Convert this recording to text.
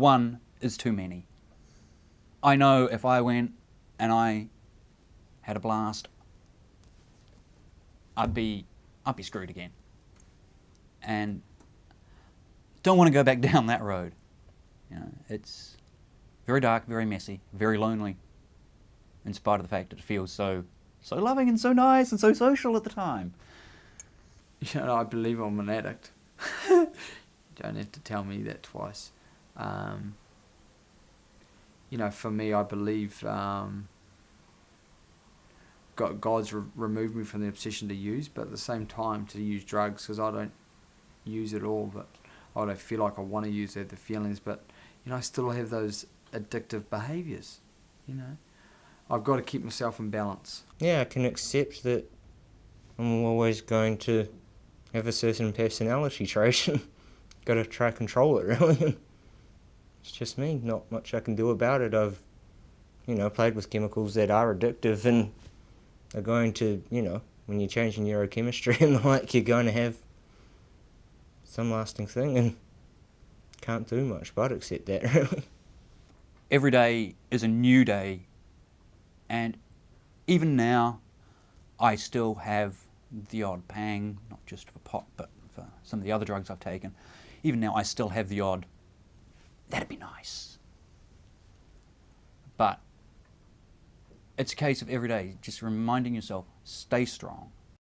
one is too many. I know if I went and I had a blast, I'd be I'd be screwed again. And don't want to go back down that road. You know, it's very dark, very messy, very lonely. In spite of the fact that it feels so so loving and so nice and so social at the time. You know, I believe I'm an addict. you don't have to tell me that twice. Um, you know, for me, I believe um, God, God's re- removed me from the obsession to use, but at the same time to use drugs because I don't use it all, but I don't feel like I want to use it, the feelings, but you know, I still have those addictive behaviors. You know, I've got to keep myself in balance. Yeah, I can accept that I'm always going to have a certain personality trait. got to try control it, really. It's just me. Not much I can do about it. I've, you know, played with chemicals that are addictive and are going to, you know, when you're changing neurochemistry and the like, you're going to have some lasting thing and can't do much but accept that, really. Every day is a new day, and even now, I still have the odd pang, not just for pot, but for some of the other drugs I've taken. Even now, I still have the odd, that'd be nice. But it's a case of every day just reminding yourself, stay strong,